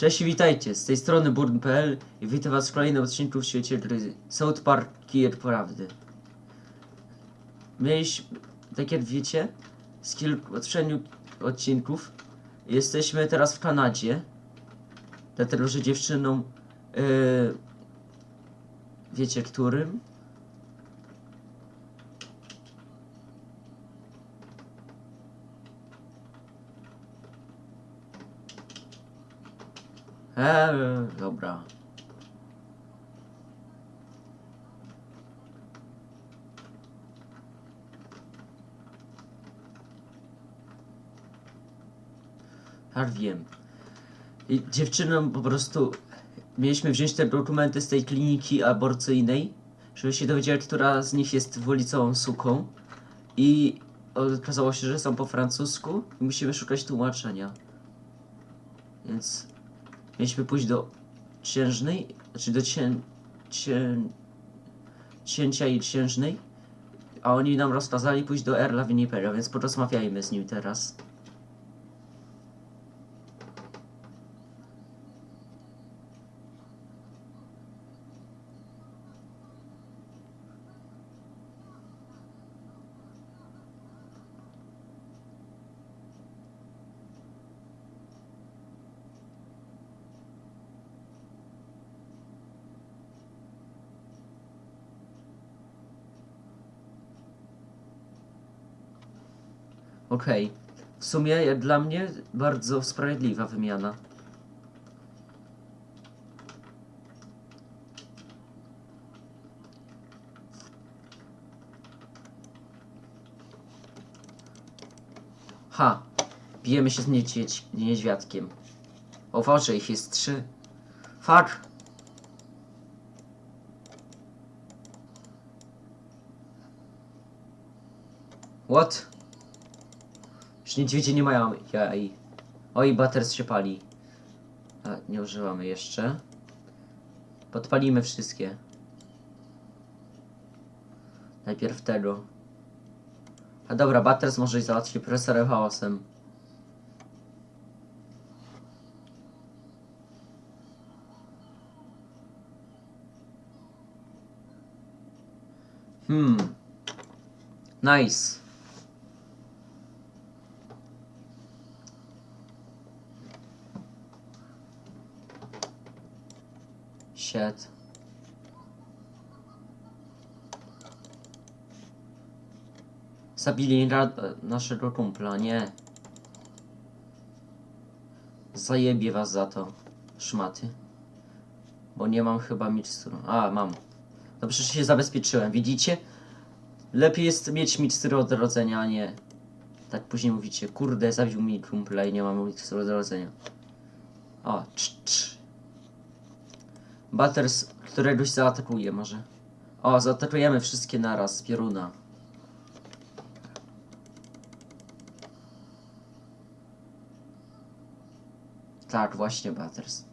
Cześć i witajcie, z tej strony Burn.pl i witam was w kolejnym odcinku w świecie gry South Park Kier Prawdy. Mieliśmy, tak jak wiecie, z kilku odcinków jesteśmy teraz w Kanadzie, dlatego że dziewczyną, yy, wiecie którym? Eee, dobra. Tak wiem. I dziewczynom po prostu mieliśmy wziąć te dokumenty z tej kliniki aborcyjnej, żeby się dowiedzieć, która z nich jest dwulicową suką. I okazało się, że są po francusku i musimy szukać tłumaczenia. Więc mieliśmy pójść do księżnej, znaczy do cię, cię, i księżnej, a oni nam rozkazali pójść do Erla Winnipega, więc porozmawiajmy z nim teraz. Okej. W sumie dla mnie bardzo sprawiedliwa wymiana. Ha! Bijemy się z niedźwiedź, niedźwiadkiem. Boże, ich jest trzy. Fuck! What? Już niedźwiedzie nie mają jaj. Oj, Butters się pali. A, nie używamy jeszcze. Podpalimy wszystkie. Najpierw tego. A dobra, Butters może i załatwi profesorem hałasem. Hmm. Nice. Shit. Zabili naszego kumpla, nie. Zajebie was za to, szmaty. Bo nie mam chyba miksturu. A, mam. No przecież się zabezpieczyłem, widzicie? Lepiej jest mieć mikstury odrodzenia, a nie... Tak później mówicie, kurde, zabił mi kumpla i nie mam mikstury odrodzenia. O, cz, cz. Butters któregoś zaatakuje może. O, zaatakujemy wszystkie naraz z pioruna. Tak, właśnie Butters.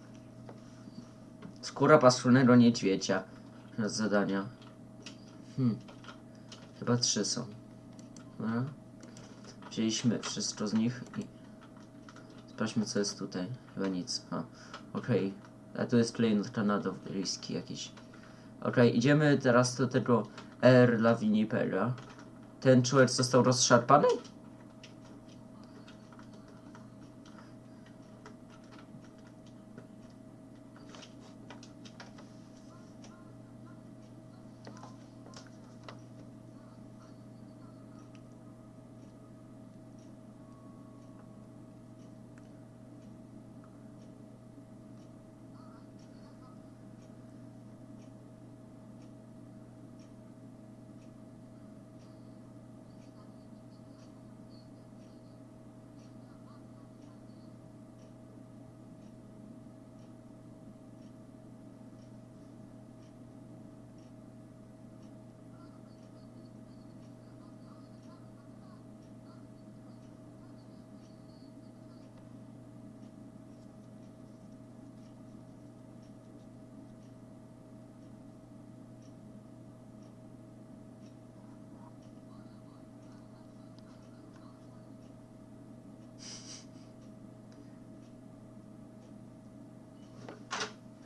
Skóra paskudnego niedźwiedzia. Z zadania. Hmm. Chyba trzy są. Dobra. Wzięliśmy wszystko z nich i... Sprawdźmy co jest tutaj. Chyba nic. A, okej. A tu jest klejnot kanadyjski jakiś. Okej, idziemy teraz do tego Erla Winnipega. Ten człowiek został rozszarpany?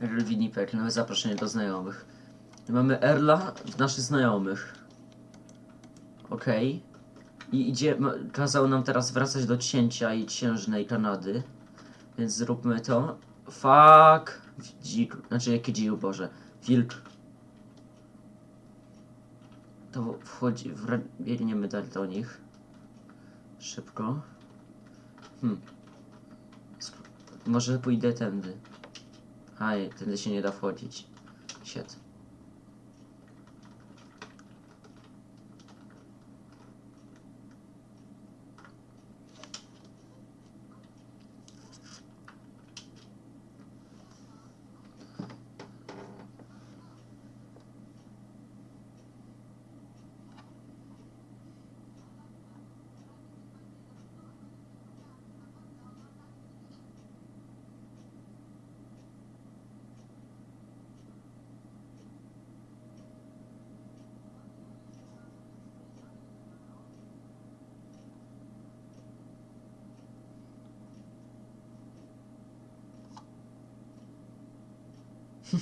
Earl Winnipeg, nowe zaproszenie do znajomych. Mamy Erla w naszych znajomych. Okej. I idzie, kazał nam teraz wracać do cięcia i księżnej Kanady. Więc zróbmy to. Fuck. Dzik, znaczy jaki dzik, Boże. Wilk. To wchodzi, wra- biegniemy dalej do nich. Szybko. Hmm. Może pójdę tędy. A, nie, tędy się nie da wchodzić. Shit.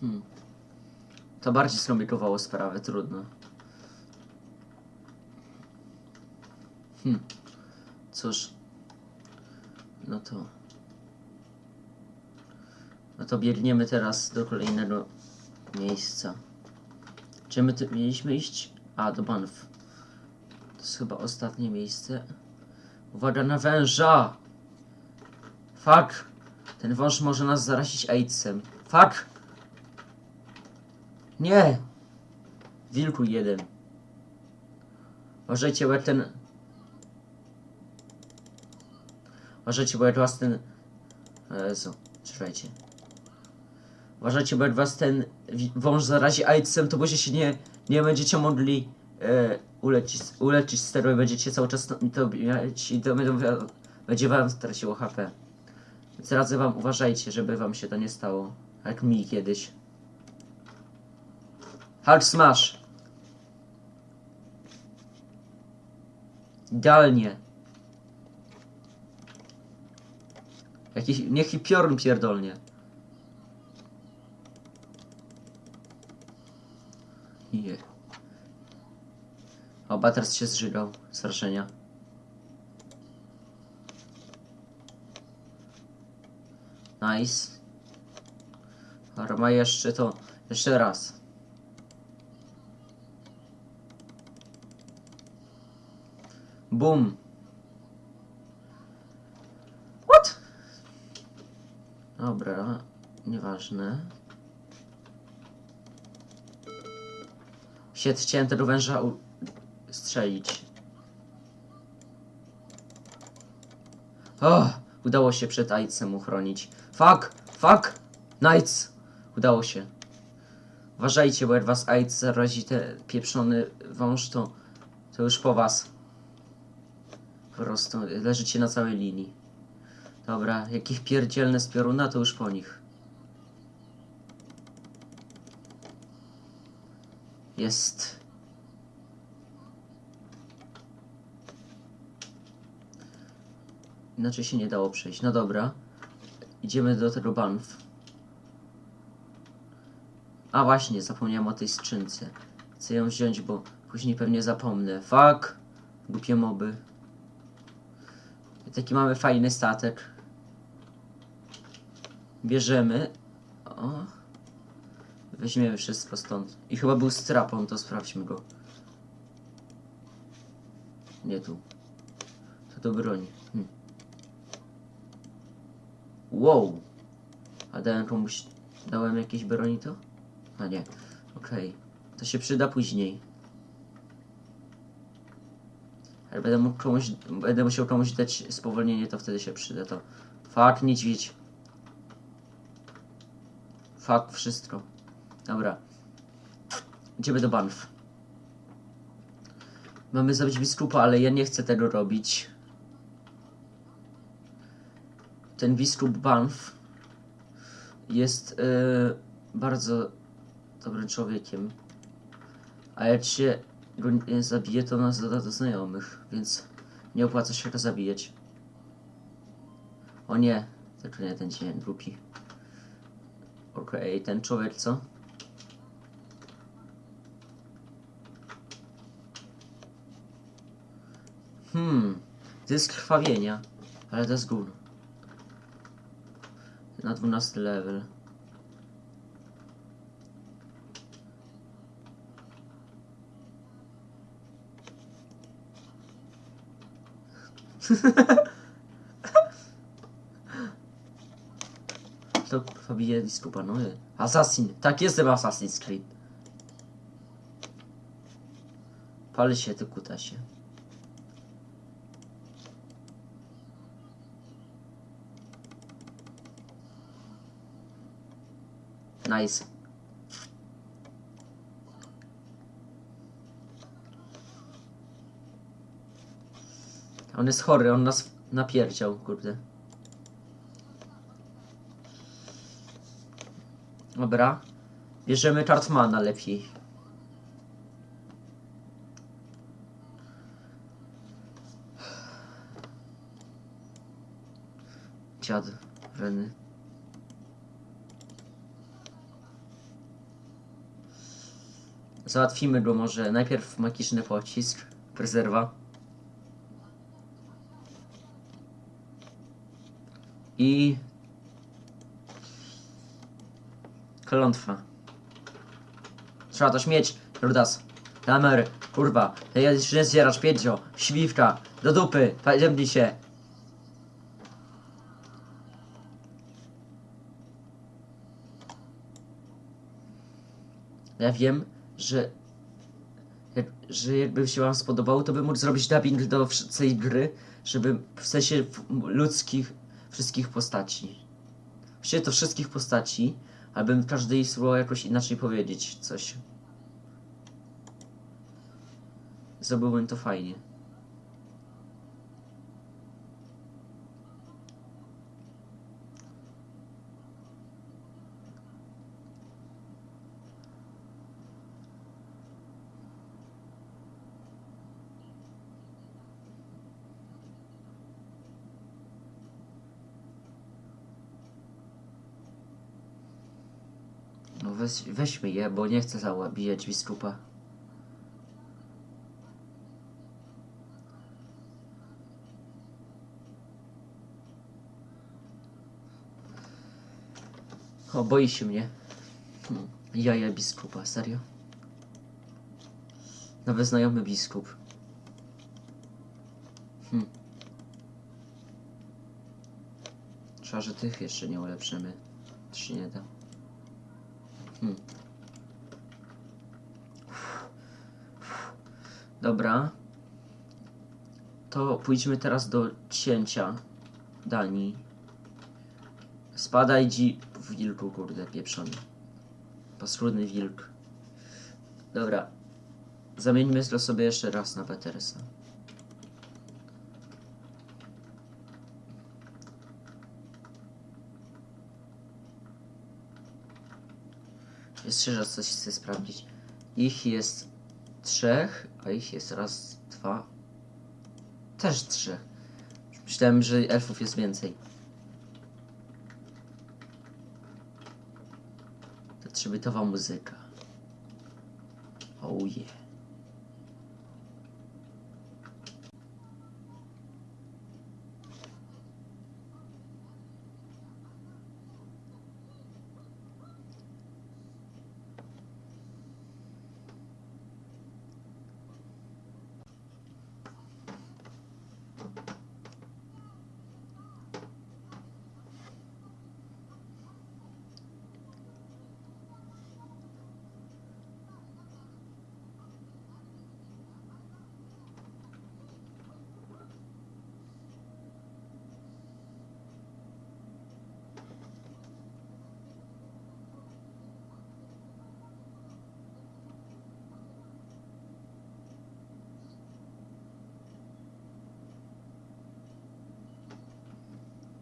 Hmm. To bardziej skomplikowało sprawę, trudno. Hmm. Cóż. No to. No to biegniemy teraz do kolejnego miejsca. Gdzie my tu mieliśmy iść? A, do Banff. To jest chyba ostatnie miejsce. Uwaga na węża! Fuck! Ten wąż może nas zarazić AIDSem. Fuck! Nie! Wilku jeden. Bo jak ten... Bo jak was ten... Jezu, czekajcie. Uważajcie, bo jak was ten wąż zarazi AIDSem, to boście się nie, nie będziecie mogli e, uleczyć, uleczyć z tego i będziecie cały czas to, mieć i to będzie wam straciło HP. Więc radzę wam, uważajcie, żeby wam się to nie stało. Jak mi kiedyś. Hulk smash! Idealnie. Jakiś, niech i piorun pierdolnie. Je. Oba teraz się zżygał z. Nice. Dobra, ma jeszcze to. Jeszcze raz. Boom. What? Dobra, nieważne. Shit, chciałem tego węża strzelić. O, udało się przed Aicem uchronić. Fuck, fuck, Knights. Udało się. Uważajcie, bo jak was Aic zarazi te pieprzony wąż, to, to już po was. Po prostu leżycie na całej linii. Dobra, jakich pierdzielne z pioruna, to już po nich. Jest. Inaczej się nie dało przejść. No dobra. Idziemy do tego Banff. A właśnie, zapomniałem o tej skrzynce. Chcę ją wziąć, bo później pewnie zapomnę. Fuck! Głupie moby. Taki mamy fajny statek. Bierzemy. O. Weźmiemy wszystko stąd. I chyba był strapon, to sprawdźmy go. Nie tu. To do broni. Hm. Wow. A dałem komuś... Dałem jakieś broni to? A nie. Okej. To się przyda później. Ale będę mógł komuś... Będę musiał komuś dać spowolnienie, to wtedy się przyda to. Fuck, niedźwiedź. Fuck, wszystko. Dobra. Idziemy do Banff. Mamy zabić biskupa, ale ja nie chcę tego robić. Ten biskup Banff jest e, bardzo dobrym człowiekiem. A jak się go nie zabije, to nas doda do znajomych, więc nie opłaca się go zabijać. O nie, tylko nie ten dzień głupi. Okej, ten człowiek co? Hmm, zysk krwawienia, ale to jest gór. Na 12 level. To pobije biskupa, no nie. Assassin, tak jestem Assassin's Creed. Pal się, ty kutasie. Nice. On jest chory, on nas napierdział, kurde. Dobra. Bierzemy Cartmana lepiej. Dziad, Reny. Załatwimy go może. Najpierw magiczny pocisk. Prezerwa. I... Klątwa. Trzeba to śmieć. Rudas. Lamer. Kurwa. Nie zjerasz pięcio. Śliwka. Do dupy. Pajemni się. Ja wiem, że jak, że jakby się wam spodobało, to bym mógł zrobić dubbing do tej gry, żeby w sensie ludzkich wszystkich postaci. Właściwie to wszystkich postaci, ale bym każdej spróbował jakoś inaczej powiedzieć coś. Zrobiłbym to fajnie. No weź, weźmy je, bo nie chcę zabijać biskupa. O, boi się mnie. Hmm. Jaja biskupa, serio? Nowy znajomy biskup. Hmm. Trzeba, że tych jeszcze nie ulepszymy. Się nie da. Hmm. Dobra. To pójdźmy teraz do cięcia Danii. Spadaj dzi... Wilku, kurde, pieprzony. Paskudny wilk. Dobra. Zamieńmy to sobie jeszcze raz na Petersa. Jeszcze raz coś chcę sprawdzić. Ich jest trzech, a ich jest raz, dwa. Też trzech. Myślałem, że elfów jest więcej. To trzybytowa muzyka. Oh yeah.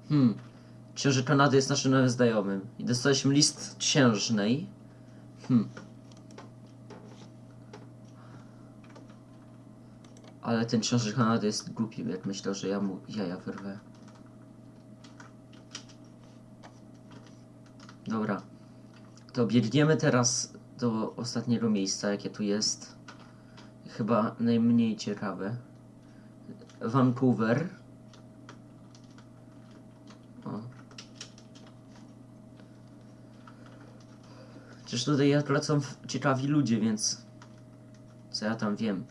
Hmm. Książę Kanady jest naszym nowym znajomym. I dostaliśmy list księżnej. Hmm. Ale ten książę Kanady jest głupi, jak myślał, że ja mu jaja wyrwę. Dobra. To biegniemy teraz do ostatniego miejsca, jakie tu jest. Chyba najmniej ciekawe. Vancouver. Przecież tutaj w- ciekawi ludzie, więc... Co ja tam wiem?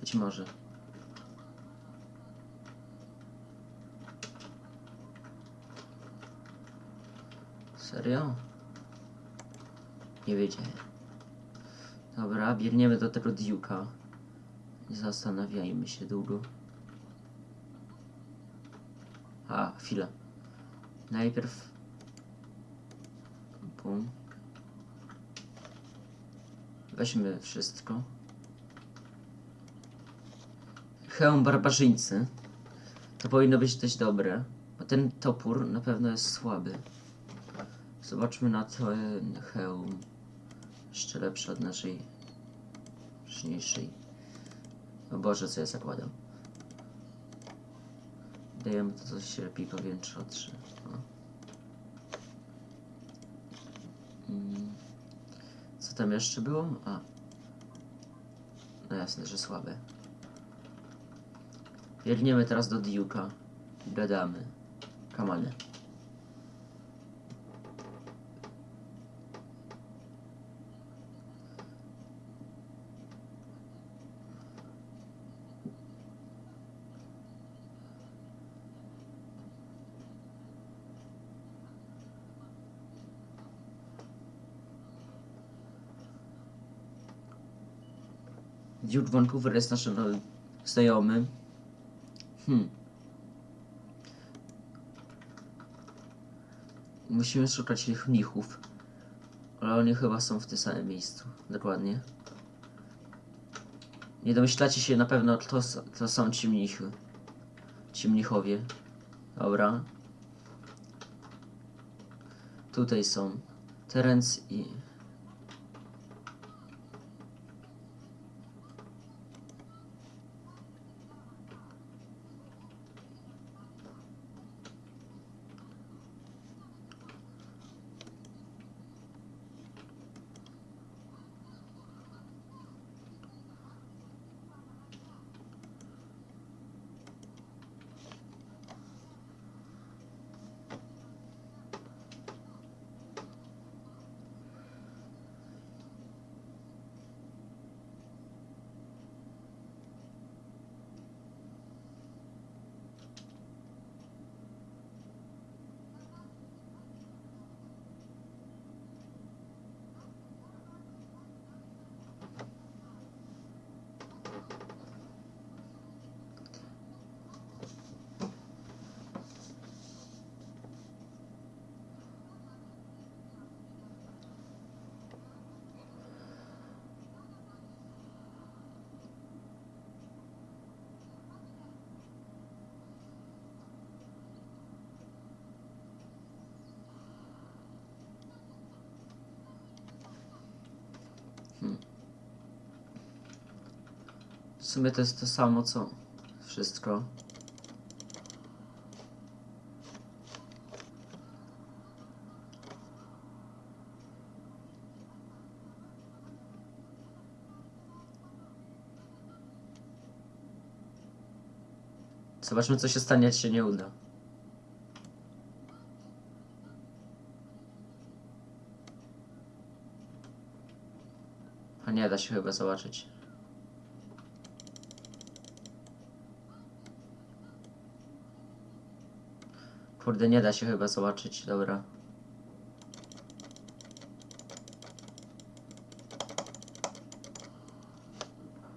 Być może. Serio? Nie wiedziałem. Dobra, biegniemy do tego Duke'a. Nie zastanawiajmy się długo. A, chwila. Najpierw... Bum. Weźmy wszystko. Hełm barbarzyńcy. To powinno być dość dobre. Bo ten topór na pewno jest słaby. Zobaczmy na ten hełm. Jeszcze lepszy od naszej wcześniejszej. O Boże, co ja zakładam. Dajemy to coś lepiej powietrze otrze. O. Mm. Co tam jeszcze było? A. No jasne, że słabe. Biegniemy teraz do Duke'a. Gadamy. Kamany. Duke Vancouver jest naszym nowym znajomym. Hmm. Musimy szukać ich mnichów. Ale oni chyba są w tym samym miejscu. Dokładnie. Nie domyślacie się na pewno, kto, s- kto są ci mnichy. Ci mnichowie. Dobra. Tutaj są. Terence i... sumie to jest to samo co wszystko. Zobaczmy co się stanie, jak się nie uda. A nie da się chyba zobaczyć. Kurde, nie da się chyba zobaczyć, dobra.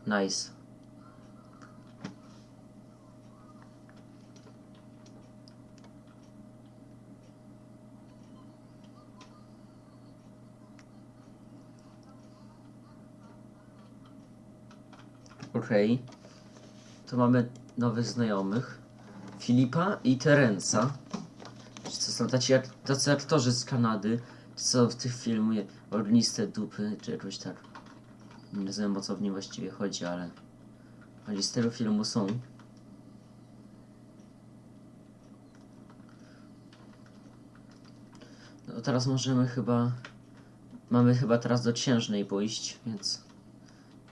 Nice. Okej. to mamy nowych znajomych. Filipa i Terensa. Są tacy, ak- tacy aktorzy z Kanady, co w tych filmie ogniste dupy, czy jakoś tak. Nie wiem o co w nim właściwie chodzi, ale oni z tego filmu są. No teraz możemy chyba... Mamy chyba teraz do ciężnej pójść, więc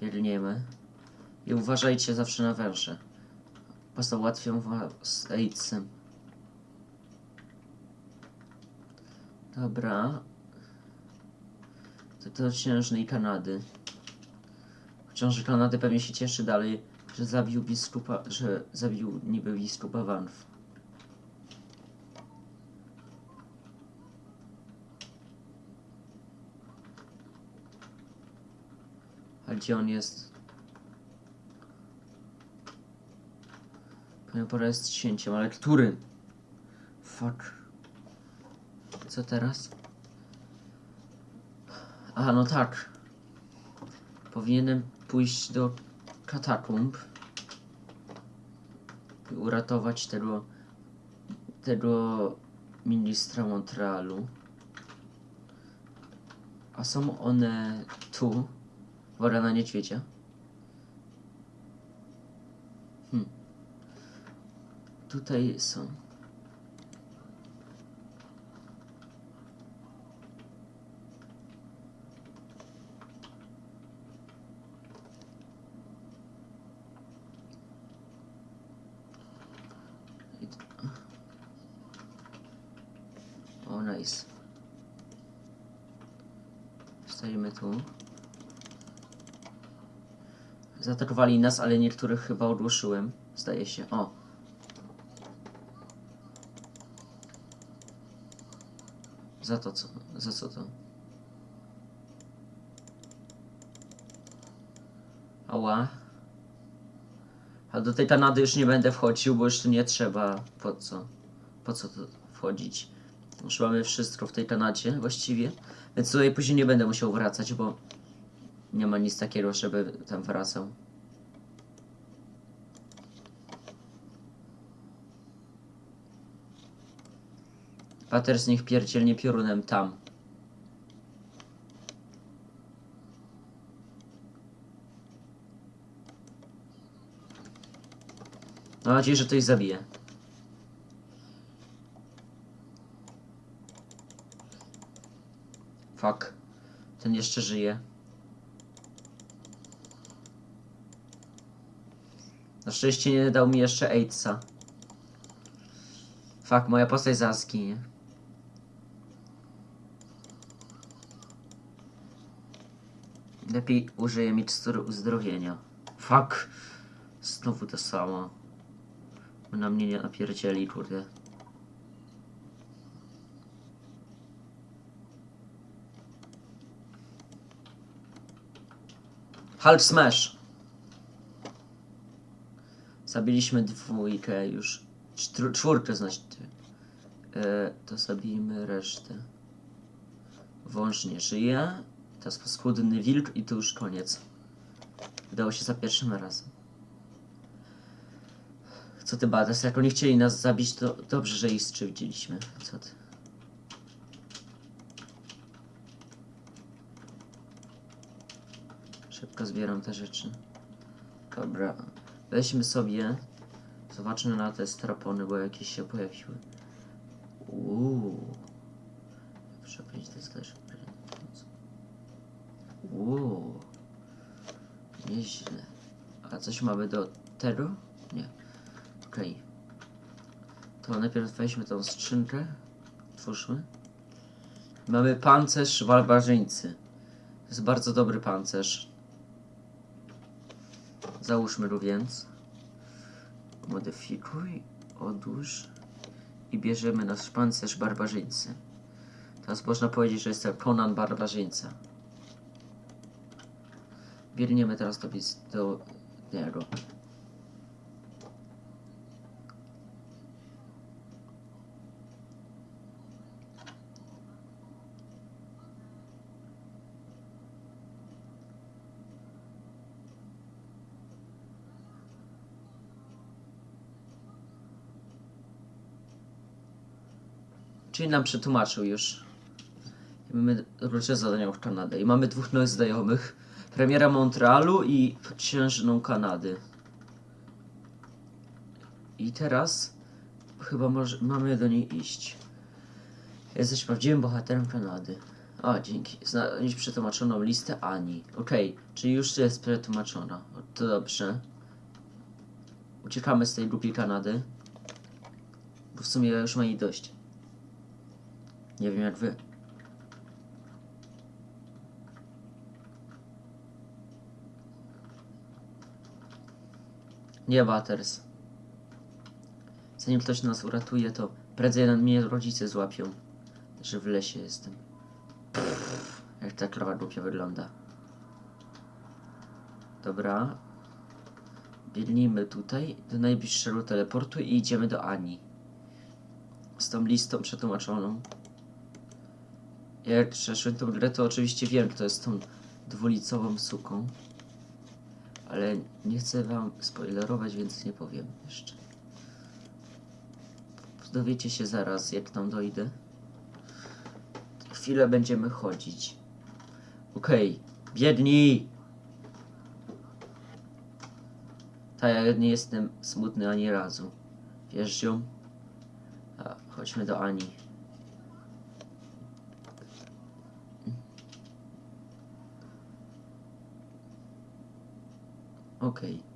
biegniemy. I uważajcie zawsze na węże. Bo załatwią was z AIDS-em. Dobra. To do ciężnej Kanady. Chociaż Kanady pewnie się cieszy dalej, że zabił biskupa, że zabił niby biskupa Wanf. A gdzie on jest? Pewnie pora jest cięciem, ale który? Fuck. Co teraz? A, no tak. Powinienem pójść do katakumb i uratować tego tego ministra Montrealu. A są one tu? Wora na niedźwiedzia? Hmm. Tutaj są. Nice. Stoimy tu. Zaatakowali nas, ale niektórych chyba ogłuszyłem. Zdaje się. O. Za to co? Za co to? Ała. A do tej Kanady już nie będę wchodził, bo już tu nie trzeba. Po co? Po co tu wchodzić? Już mamy wszystko w tej Kanadzie właściwie. Więc tutaj później nie będę musiał wracać, bo nie ma nic takiego, żeby tam wracał. Paters niech pierdzielnie piorunem tam. Mam nadzieję, że to ich zabije. Fuck. Ten jeszcze żyje. Na szczęście nie dał mi jeszcze AIDSa. Fuck, moja postać zaraz. Lepiej użyję mikstury uzdrowienia. Fuck. Znowu to samo. Na mnie nie napierdzieli, kurde. Hulk Smash. Zabiliśmy dwójkę już. Czwórkę znaczy. E, to zabijmy resztę. Wąż nie żyje. Teraz paskudny wilk i to już koniec. Udało się za pierwszym razem. Co ty badasz? Jak oni chcieli nas zabić, to dobrze, że ich skrzywdziliśmy. Co ty? Szybko zbieram te rzeczy. Dobra. Weźmy sobie. Zobaczmy na te strapony, bo jakieś się pojawiły. Uuu. Przepięć to jest też. Uuu. Nieźle. A coś mamy do tego? Nie. Okej. To najpierw weźmy tą skrzynkę. Otwórzmy. Mamy pancerz barbarzyńcy. To jest bardzo dobry pancerz. Załóżmy go więc. Modyfikuj, odłóż i bierzemy nasz pancerz barbarzyńcy. Teraz można powiedzieć, że jestem Conan barbarzyńca. Biegniemy teraz do, do niego. Czyli nam przetłumaczył już. I Mamy różne zadania w Kanadę. I mamy dwóch nowych znajomych. Premiera Montrealu i księżną Kanady. I teraz chyba może, mamy do niej iść. Jesteś prawdziwym bohaterem Kanady. O, dzięki. Znaleźć przetłumaczoną listę Ani. Okej, czyli już jest przetłumaczona. To dobrze. Uciekamy z tej głupiej Kanady. Bo w sumie już ma jej dość. Nie wiem jak wy. Nie, Waters. Zanim ktoś nas uratuje, to prędzej na mnie rodzice złapią, że w lesie jestem. Pff, jak ta krowa głupio wygląda. Dobra. Biegnijmy tutaj do najbliższego teleportu i idziemy do Ani. Z tą listą przetłumaczoną. Jak przeszłem tą grę, to oczywiście wiem, kto jest tą dwulicową suką. Ale nie chcę wam spoilerować, więc nie powiem jeszcze. Dowiecie się zaraz, jak tam dojdę. Chwilę będziemy chodzić. Okej, biegnij! Ta, ja nie jestem smutny ani razu. Wiesz ją? A, chodźmy do Ani. Okej.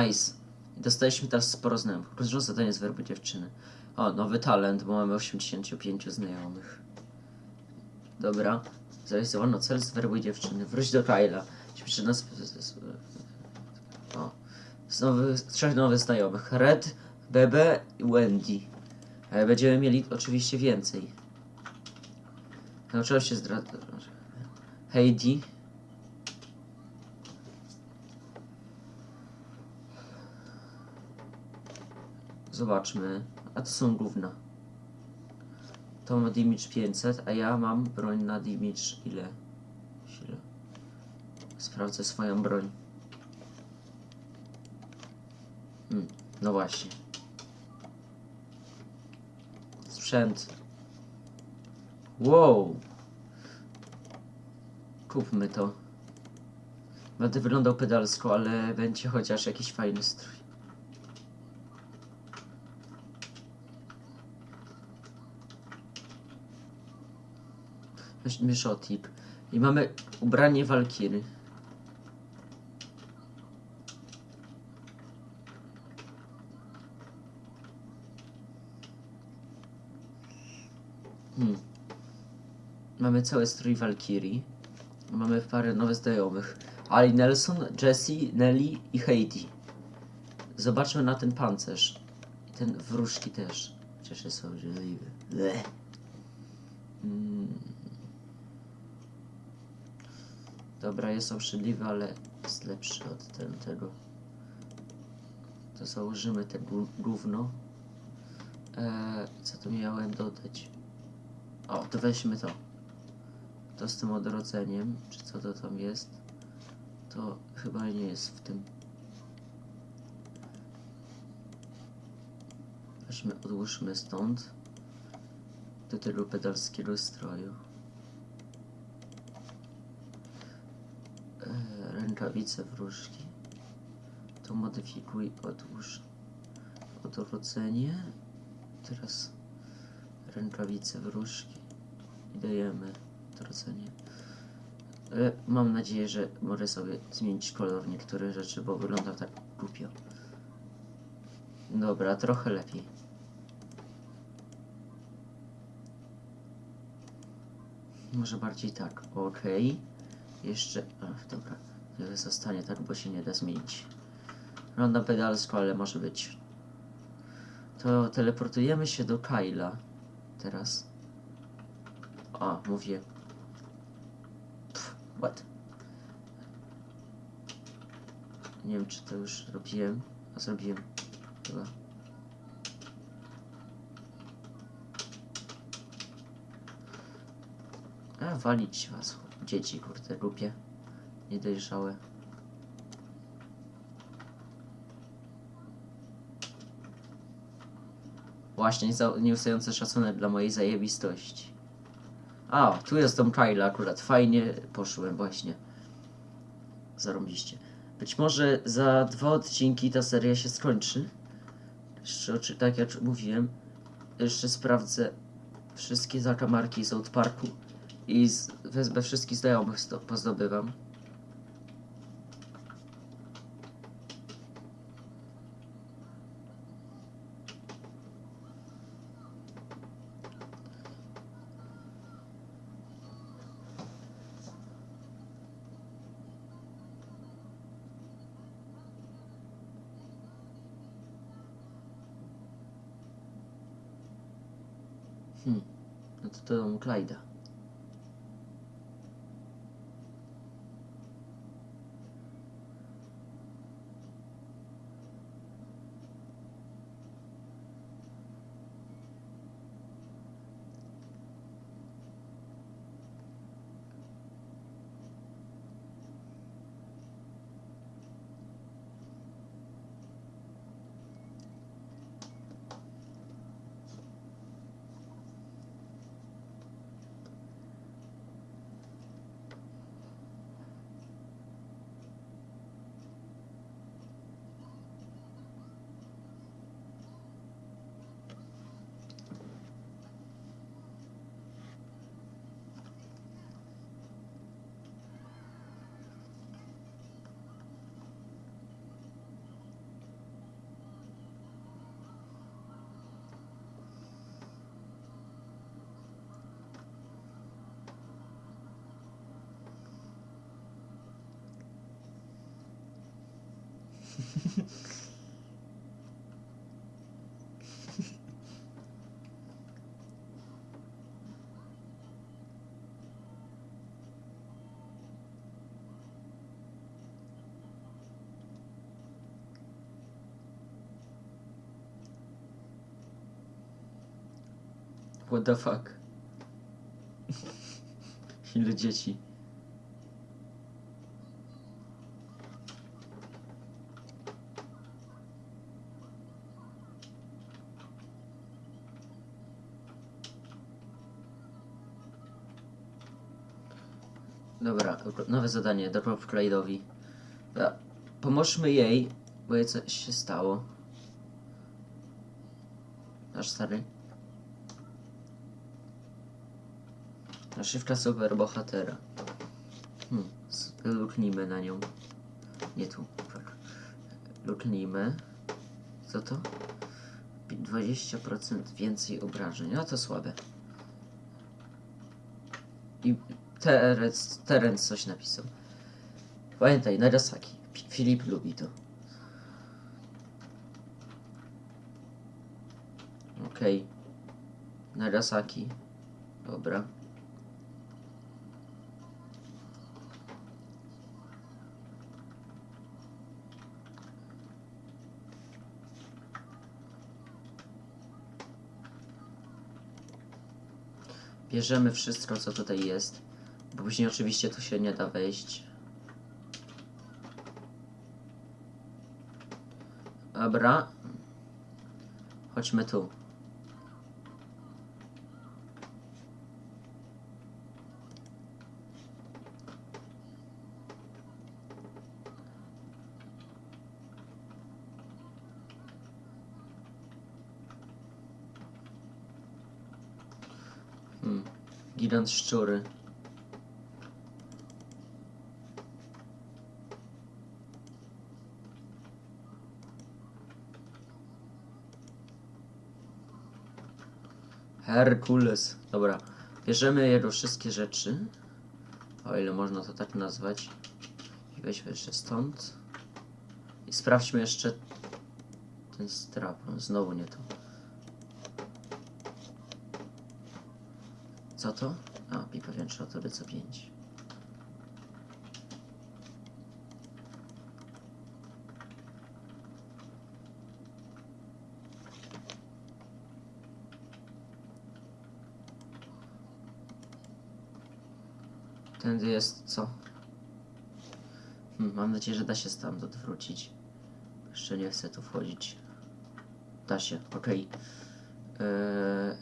Nice. Dostaliśmy teraz sporo znajomych. Rozwiąż zadanie z werby dziewczyny. O, nowy talent, bo mamy 85 znajomych. Dobra. Zrealizowano cel z werby dziewczyny. Wróć do Kyla. Ćwiczy nas... O. Trzech nowych znajomych. Red, Bebe i Wendy. Ale będziemy mieli oczywiście więcej. Nauczyłem się zdradzać. Heidi. Zobaczmy. A to są gówna. To ma damage 500, a ja mam broń na damage ile? Ile? Sprawdzę swoją broń. Hmm, no właśnie. Sprzęt. Wow. Kupmy to. Będę wyglądał pedalsko, ale będzie chociaż jakiś fajny strój. Weźmy shotip. I mamy ubranie walkiry. Hmm. Mamy cały strój walkirii. Mamy parę nowych znajomych. Ali Nelson, Jessie, Nelly i Heidi. Zobaczmy na ten pancerz. I ten wróżki też. Jest obrzydliwy. Bleh. Mm. Dobra, jest obrzydliwy, ale jest lepszy od ten, tego. To założymy te gó- gówno. Eee, co tu miałem dodać? O, to weźmy to. To z tym odrodzeniem, czy co to tam jest? To chyba nie jest w tym. Weźmy, odłóżmy stąd. Do tego pedalskiego stroju. e, rękawice wróżki. To modyfikuj, odłóż odrodzenie. Teraz rękawice wróżki i dajemy odrodzenie. E, mam nadzieję, że mogę sobie zmienić kolor niektórych rzeczy, bo wygląda tak głupio. Dobra, trochę lepiej. Może bardziej tak, okej. Jeszcze, ach, dobra. Niech zostanie tak, bo się nie da zmienić. Ronda pedalsko, ale może być. To teleportujemy się do Kyla. Teraz. A, mówię. Pff, what? Nie wiem, czy to już robiłem. A zrobiłem. Chyba. A, walić was, dzieci, kurde, głupie. Niedojrzałe. Właśnie, nieustający szacunek dla mojej zajebistości. A, tu jest Tom Kyla akurat. Fajnie poszłem właśnie. Zarąbiście. Być może za dwa odcinki ta seria się skończy. Jeszcze, oczy- tak jak mówiłem, jeszcze sprawdzę wszystkie zakamarki z Parku i z, wezmę wszystkich znajomych pozdobywam. Hmm. No to to dom Clyda. What the fuck? Ile dzieci? Dobra, nowe zadanie do Rob Clyde'owi. Pomóżmy jej, bo jej coś się stało. Nasz stary. Naszywka super bohatera. Hmm, luknijmy na nią. Nie tu, tak. Luknijmy. Co to? Pi- 20% więcej obrażeń. No to słabe. I Terence, Terence coś napisał. Pamiętaj, Nagasaki. Filip lubi to. Okej. Nagasaki. Dobra. Bierzemy wszystko, co tutaj jest. Bo później oczywiście tu się nie da wejść. Dobra. Chodźmy tu. Hmm. Gigant szczury. Herkules. Dobra. Bierzemy jego wszystkie rzeczy. O ile można to tak nazwać. Weźmy jeszcze stąd. I sprawdźmy jeszcze ten strap. No, Znowu nie to. Co to? A, pipa więtrzotory co 5. Tędy jest co? Hmm, mam nadzieję, że da się stamtąd wrócić. Jeszcze nie chcę tu wchodzić. Da się, okej. Eee,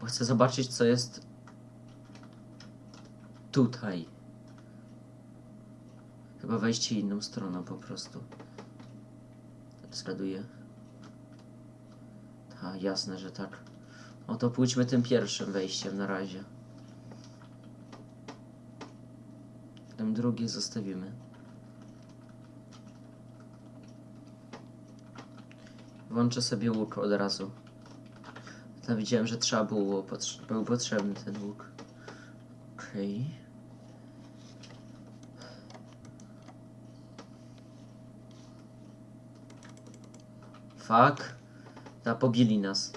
bo chcę zobaczyć, co jest tutaj. Chyba wejście inną stroną po prostu. Zgaduję. Ta, jasne, że tak. No to pójdźmy tym pierwszym wejściem na razie. Tam drugie zostawimy. Włączę sobie łuk od razu. Tam widziałem, że trzeba było, był potrzebny ten łuk. Okej. Fuck. Ta pobili nas.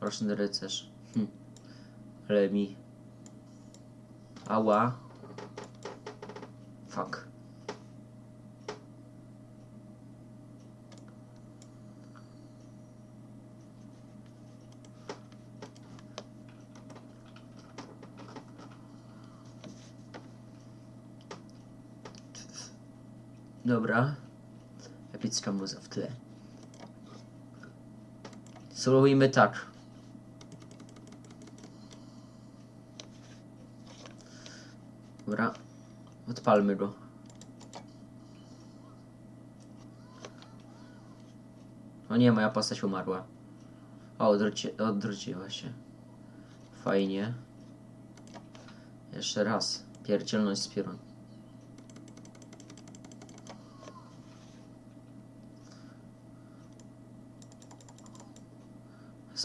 Roczny rycerz. Hm. Ale. Ała. Fuck. Dobra. Epicka muza w tle. Spróbujmy tak. Dobra. Odpalmy go. O nie, moja postać umarła. O, odwróci odwróciła się. Fajnie. Jeszcze raz. Pierdzielność z piorun.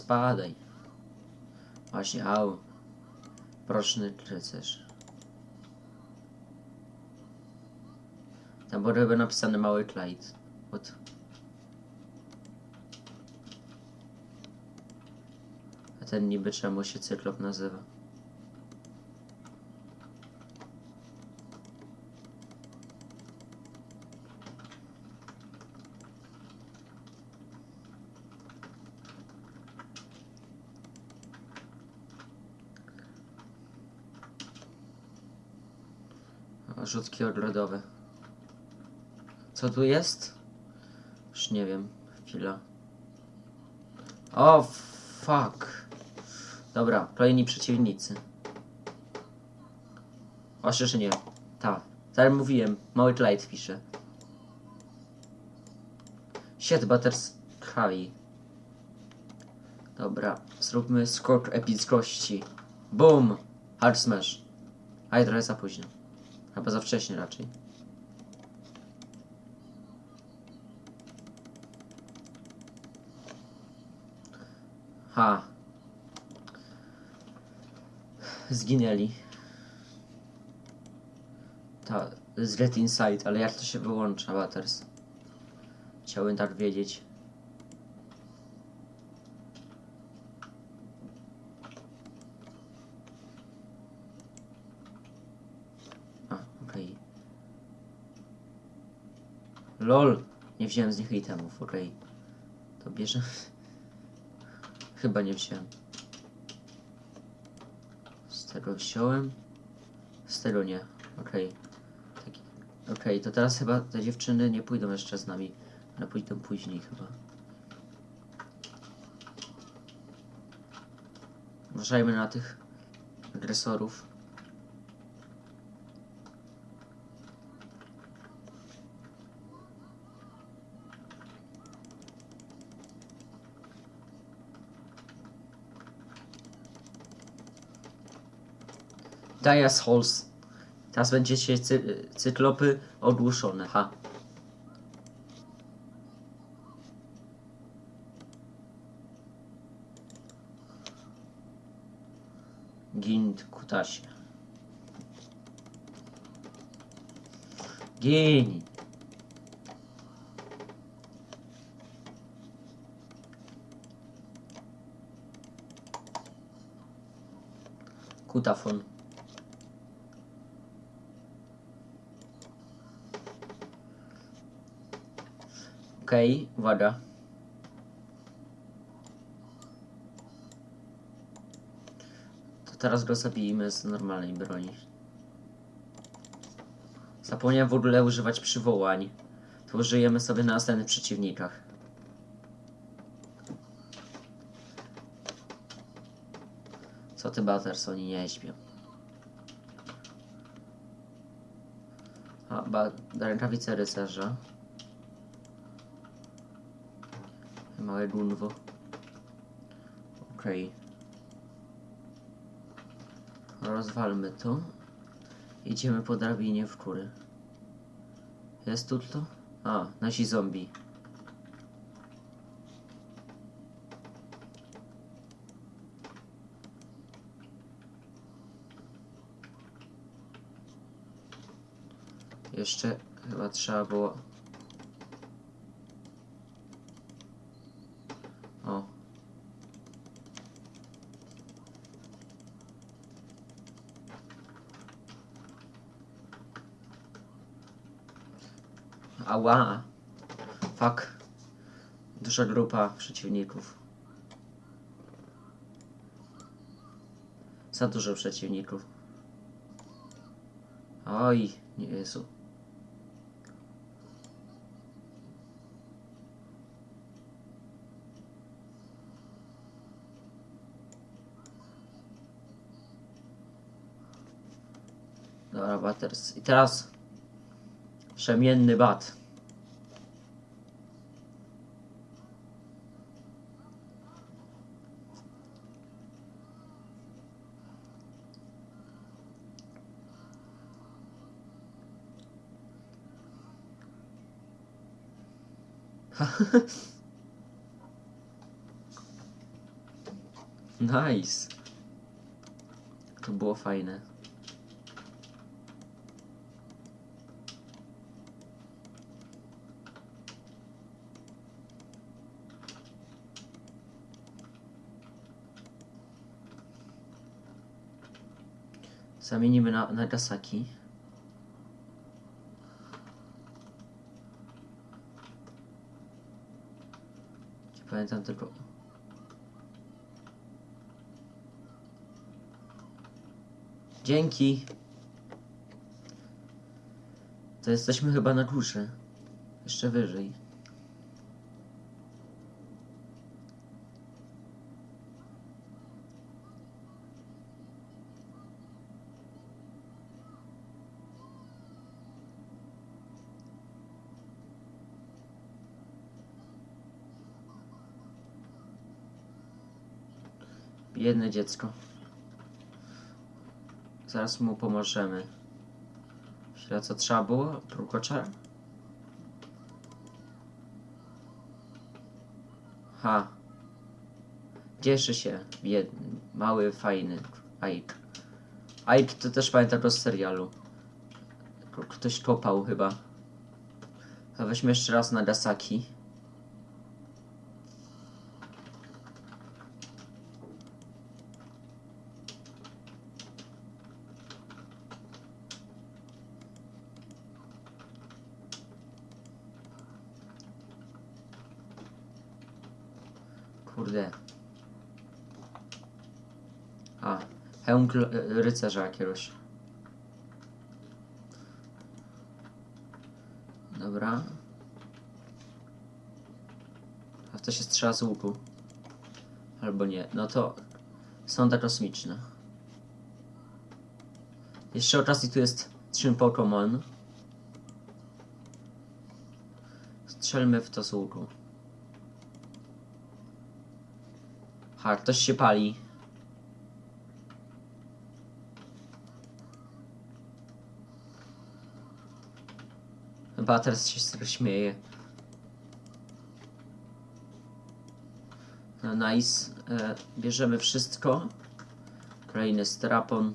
Spadaj. Właśnie, au. Proszny rycerz. Tam było chyba mały Clyde. Od... A ten niby czemu się cyklop nazywa? Rzutki ogrodowe. Co tu jest? Już nie wiem. Chwila. O, fuck. Dobra, kolejni przeciwnicy. O, że nie. Ta. Tak mówiłem, mały Clyde pisze. Shit, Butters Kai. Dobra, zróbmy skok epickości. Boom! Hard smash. A trochę za późno. Chyba za wcześnie raczej. Ha. Zginęli. Ta, z Inside, ale jak to się wyłącza, Butters? Chciałbym tak wiedzieć. A, okej. LOL! Nie wziąłem z nich itemów, okej. To bierze... Chyba nie wziąłem. Z tego wziąłem. Z tego nie. Okej. Taki- Okej, to teraz chyba te dziewczyny nie pójdą jeszcze z nami. Ale pójdą później chyba. Uważajmy na tych agresorów. Dias Halls. Teraz będziecie cy cyklopy ogłuszone, ha. Kutasie. Gini. Kutafon. Okej, uwaga. To teraz go zabijmy z normalnej broni. Zapomniałem w ogóle używać przywołań. To użyjemy sobie na następnych przeciwnikach. Co ty, Butters, oni nie śpią. A, rękawice rycerza. Małe gunwo. Okej. Rozwalmy to. Idziemy po drabinie w góry. Jest tu to? A, nasi zombie. Jeszcze chyba trzeba było. O. Ała. Fuck. Duża grupa przeciwników. Za dużo przeciwników. Oj, nie Jezu. Dobra, Butters. I teraz przemienny bat. nice. To było fajne. Zamienimy na Nagasaki. Pamiętam tylko. Dzięki. To jesteśmy chyba na górze. Jeszcze wyżej. Biedne dziecko. Zaraz mu pomożemy. Chwila, co trzeba było? Prukocza? Ha. Cieszy się. Biedny. Mały, fajny. Ike. Ike to też pamiętam go z serialu. Ktoś kopał chyba. A weźmy jeszcze raz Nagasaki. Kurde. A, hełm kl- y, rycerza jakiegoś. Dobra. A w to się strzela z łuku. Albo nie. No to sonda kosmiczna. Jeszcze okazji tu jest trzym Pokémon. Strzelmy w to z łuku. Ha, ktoś się pali. Butters się z tego śmieje. No nice. E, bierzemy wszystko. Kolejny strapon.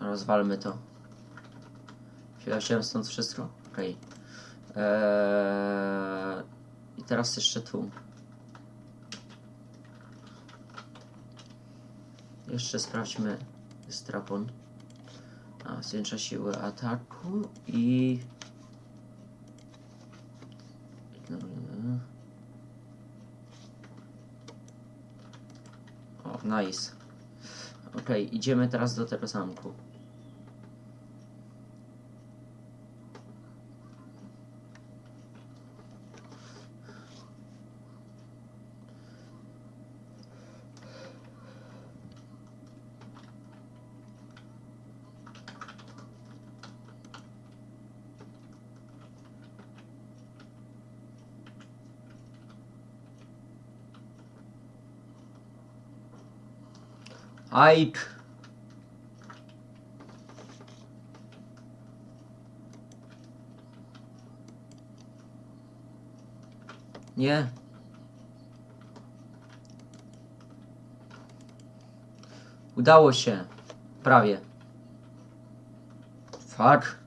Rozwalmy to. Wziąłem stąd wszystko? Okej. Okay. I teraz jeszcze tu. Jeszcze sprawdźmy strapon. Zwiększa siłę ataku i... O, nice. Okej, idziemy teraz do tego zamku. Ike! Nie. Udało się. Prawie. Fuck.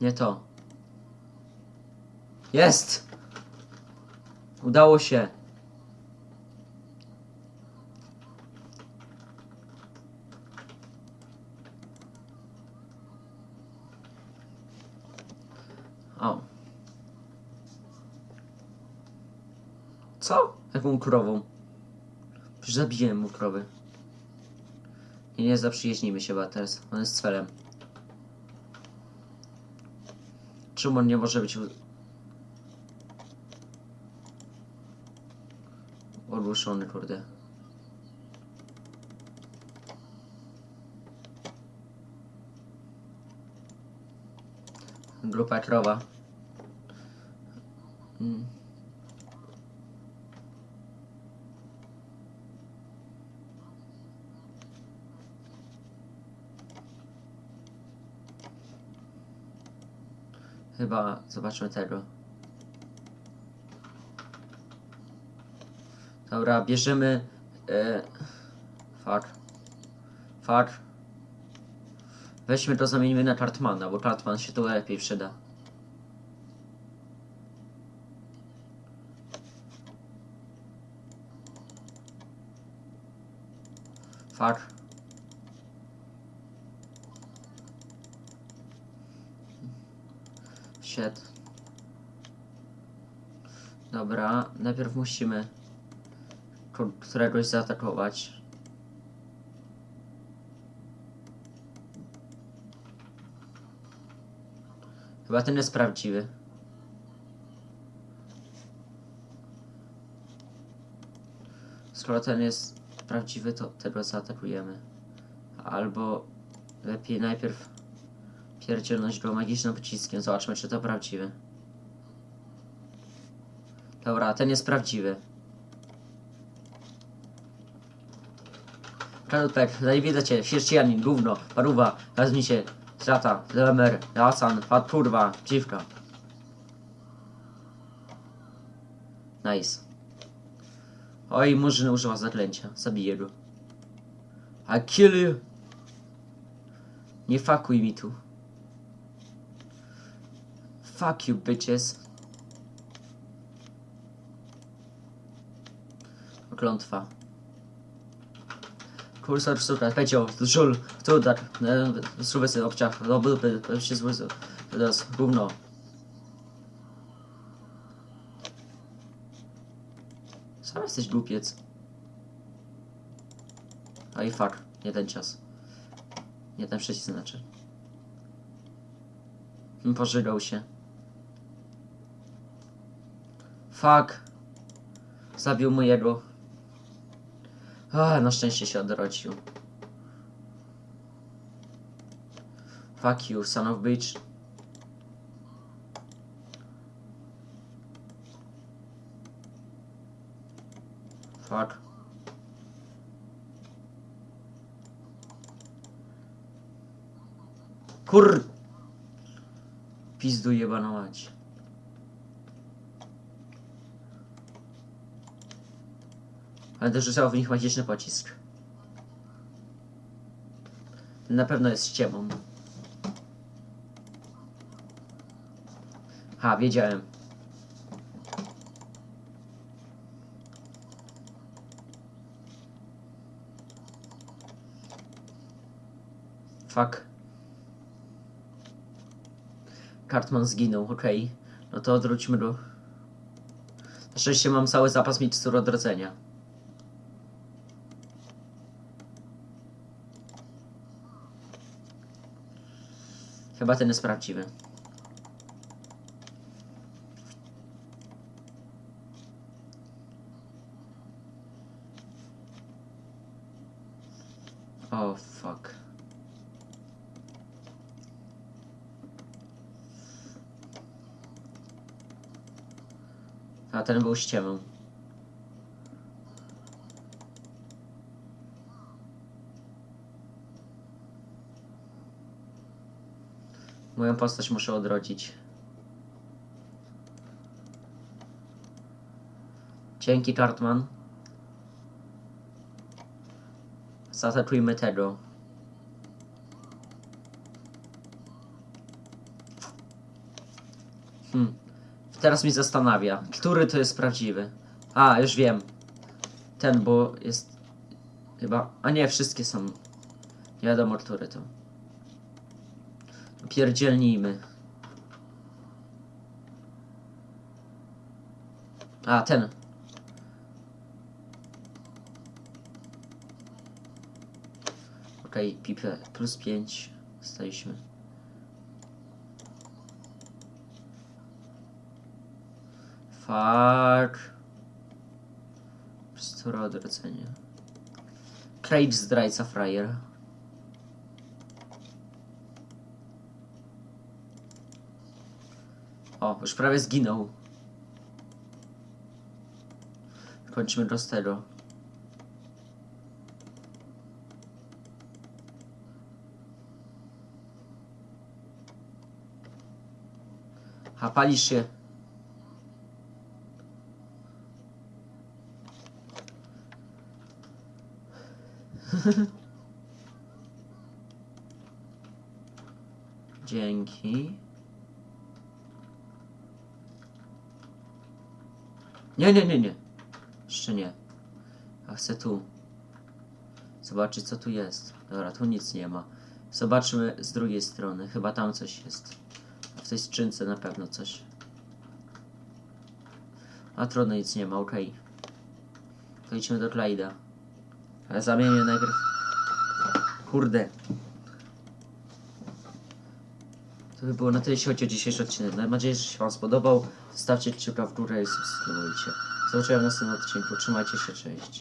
Nie to. Jest! Udało się. O. Co? Jaką krową? Przecież zabiłem mu krowy. Nie, nie zaprzyjaźnimy się teraz. On jest cfelem. Czemu on nie może być ogłuszony, kurde? Grupa krowa. Mm. Chyba zobaczmy tego. Dobra, bierzemy. E, fuck. Fuck. Weźmy to, zamienimy na Cartmana, bo Cartman się tu lepiej przyda. Fuck. Shit. Dobra, najpierw musimy któregoś zaatakować. Chyba ten jest prawdziwy. Skoro ten jest prawdziwy, to tego zaatakujemy. Albo lepiej najpierw pierdzielnąć go magicznym pociskiem. Zobaczmy, czy to prawdziwy. Dobra, ten jest prawdziwy. Kalpek, zajebidę cię, chrześcijanin, gówno, paruwa, razmicie, strata, lemer, lasan, fat dziwka. Nice. Oj, murzyn używa zaklęcia, zabiję go. I kill. Nie fakuj mi tu. Fuck you, bitches. Klątwa. Kursor sztuka, pecią, żul, trudar, słówysy, obciach, dobry, się zły, teraz gówno. Sam jesteś głupiec. A i fuck, nie ten czas. Nie ten przycisk znaczy. Pożygał się. Fuck. Zabił mojego. A, na szczęście się odrodził. Fuck you, son of bitch. Fuck. Kur... Pizdu jebana mać. Będę rzucał w nich magiczny pocisk. Na pewno jest ściemą. Ha, wiedziałem. Fuck. Cartman zginął, okej. No to odwróćmy do... Na szczęście mam cały zapas mikstur odrodzenia. Chyba ten jest prawdziwy. O, fuck. A ten był ściemą. Moją postać muszę odrodzić. Dzięki, Cartman. Zaatakujmy tego. Hmm. Teraz mi zastanawia, który to jest prawdziwy. A, już wiem. Ten, bo jest... Chyba... A nie, wszystkie są... Nie wiadomo, który to. Pierdzielnijmy. A, ten. Okej, okay, pipę plus 5 staliśmy. Fuck. Bzdura odrodzenie. Craig zdrajca frajer. O, już prawie zginął. Kończymy Rostero. A palisz się. Dzięki. Nie, nie, nie, nie. Jeszcze nie. A chcę tu. Zobaczyć co tu jest. Dobra, tu nic nie ma. Zobaczmy z drugiej strony. Chyba tam coś jest. W tej skrzynce na pewno coś. A trudno nic nie ma, okej. To idźmy do Clyda. Ale zamienię najpierw... Kurde. To by było na tyle, jeśli chodzi o dzisiejszy odcinek. Mam nadzieję, że się Wam spodobał. Zostawcie kciuka w górę i subskrybujcie. Zobaczymy w następnym odcinku. Trzymajcie się, cześć.